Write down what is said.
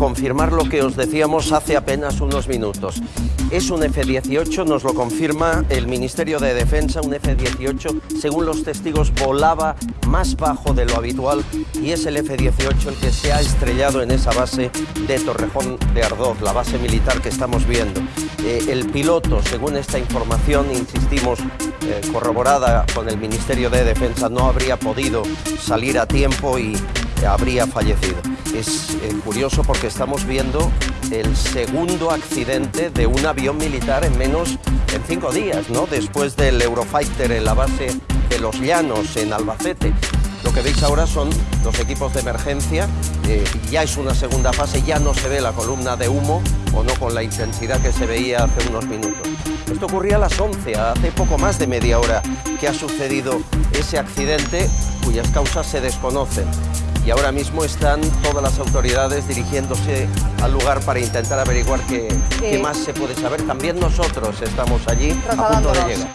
confirmar lo que os decíamos hace apenas unos minutos. Es un F-18, nos lo confirma el Ministerio de Defensa, un F-18, según los testigos, volaba más bajo de lo habitual y es el F-18 el que se ha estrellado en esa base de Torrejón de Ardoz, la base militar que estamos viendo. Eh, el piloto, según esta información, insistimos, eh, corroborada con el Ministerio de Defensa, no habría podido salir a tiempo y habría fallecido. Es eh, curioso porque estamos viendo el segundo accidente de un avión militar en menos en cinco días, ¿no? Después del Eurofighter en la base de Los Llanos, en Albacete. Lo que veis ahora son los equipos de emergencia, eh, ya es una segunda fase, ya no se ve la columna de humo o no con la intensidad que se veía hace unos minutos. Esto ocurría a las 11, hace poco más de media hora que ha sucedido ese accidente cuyas causas se desconocen y ahora mismo están todas las autoridades dirigiéndose al lugar para intentar averiguar qué, qué más se puede saber. También nosotros estamos allí a punto de llegar.